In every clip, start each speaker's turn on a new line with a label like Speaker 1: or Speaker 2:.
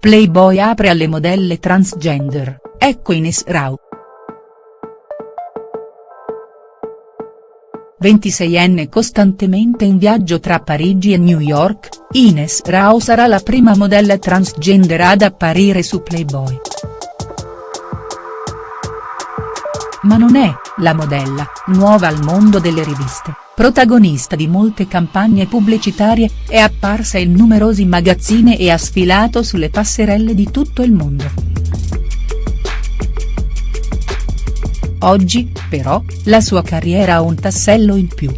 Speaker 1: Playboy apre alle modelle transgender, ecco Ines Rau. 26enne costantemente in viaggio tra Parigi e New York, Ines Rao sarà la prima modella transgender ad apparire su Playboy. Ma non è, la modella, nuova al mondo delle riviste, protagonista di molte campagne pubblicitarie, è apparsa in numerosi magazzini e ha sfilato sulle passerelle di tutto il mondo. Oggi, però, la sua carriera ha un tassello in più.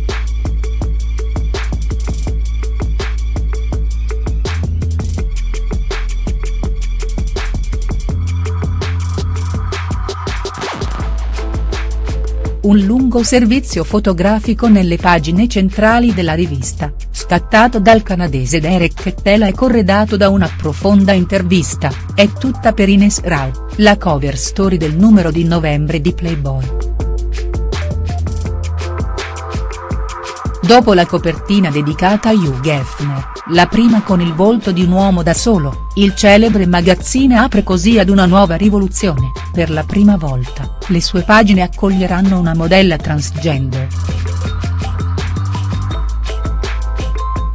Speaker 1: Un lungo servizio fotografico nelle pagine centrali della rivista, scattato dal canadese Derek Kettela e corredato da una profonda intervista, è tutta per Ines Rau, la cover story del numero di novembre di Playboy. Dopo la copertina dedicata a Hugh Hefner, la prima con il volto di un uomo da solo, il celebre magazzine apre così ad una nuova rivoluzione, per la prima volta, le sue pagine accoglieranno una modella transgender.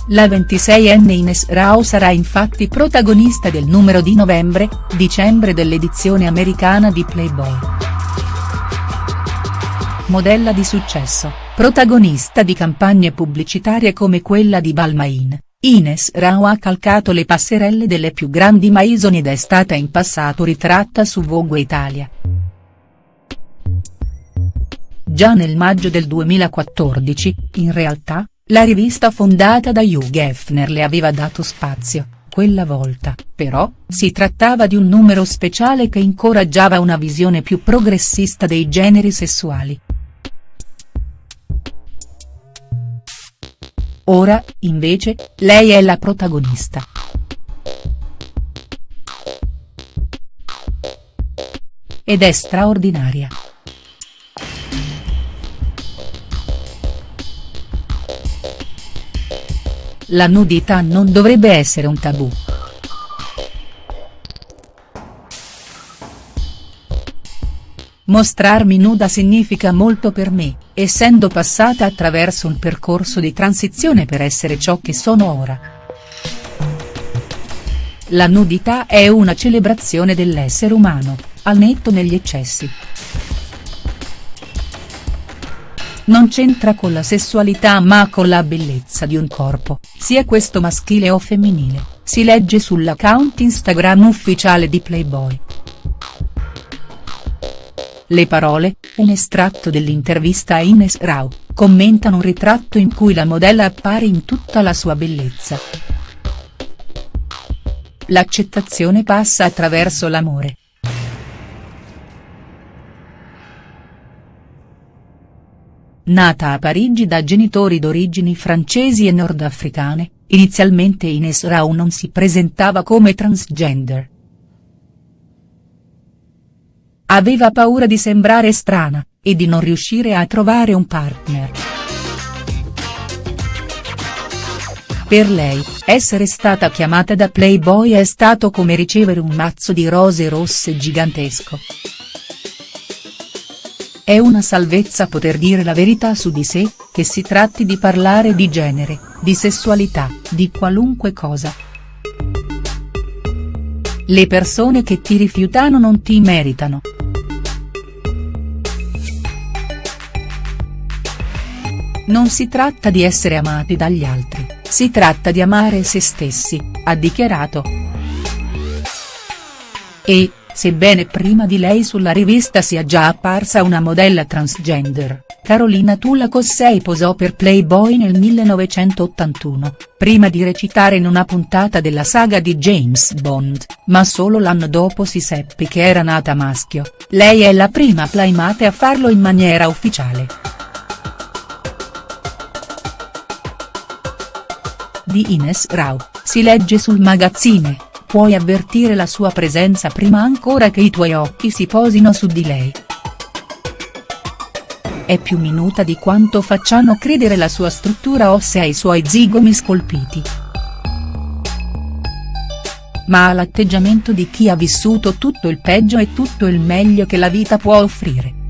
Speaker 1: La 26enne Ines Rao sarà infatti protagonista del numero di novembre-dicembre dell'edizione americana di Playboy. Modella di successo, protagonista di campagne pubblicitarie come quella di Balmain, Ines Rao ha calcato le passerelle delle più grandi maison ed è stata in passato ritratta su Vogue Italia. Già nel maggio del 2014, in realtà, la rivista fondata da Hugh Hefner le aveva dato spazio, quella volta, però, si trattava di un numero speciale che incoraggiava una visione più progressista dei generi sessuali. Ora, invece, lei è la protagonista. Ed è straordinaria. La nudità non dovrebbe essere un tabù. Mostrarmi nuda significa molto per me, essendo passata attraverso un percorso di transizione per essere ciò che sono ora. La nudità è una celebrazione dell'essere umano, al netto negli eccessi. Non c'entra con la sessualità ma con la bellezza di un corpo, sia questo maschile o femminile, si legge sull'account Instagram ufficiale di Playboy. Le parole, un estratto dell'intervista a Ines Rau, commentano un ritratto in cui la modella appare in tutta la sua bellezza. L'accettazione passa attraverso l'amore. Nata a Parigi da genitori d'origini francesi e nordafricane, inizialmente Ines Rau non si presentava come transgender. Aveva paura di sembrare strana, e di non riuscire a trovare un partner. Per lei, essere stata chiamata da Playboy è stato come ricevere un mazzo di rose rosse gigantesco. È una salvezza poter dire la verità su di sé, che si tratti di parlare di genere, di sessualità, di qualunque cosa. Le persone che ti rifiutano non ti meritano. Non si tratta di essere amati dagli altri, si tratta di amare se stessi, ha dichiarato. E, sebbene prima di lei sulla rivista sia già apparsa una modella transgender, Carolina Tulla Cossei posò per Playboy nel 1981, prima di recitare in una puntata della saga di James Bond, ma solo l'anno dopo si seppe che era nata maschio, lei è la prima playmate a farlo in maniera ufficiale. Di Ines Rau, si legge sul magazzine puoi avvertire la sua presenza prima ancora che i tuoi occhi si posino su di lei. È più minuta di quanto facciano credere la sua struttura ossea e i suoi zigomi scolpiti. ma ha l'atteggiamento di chi ha vissuto tutto il peggio e tutto il meglio che la vita può offrire.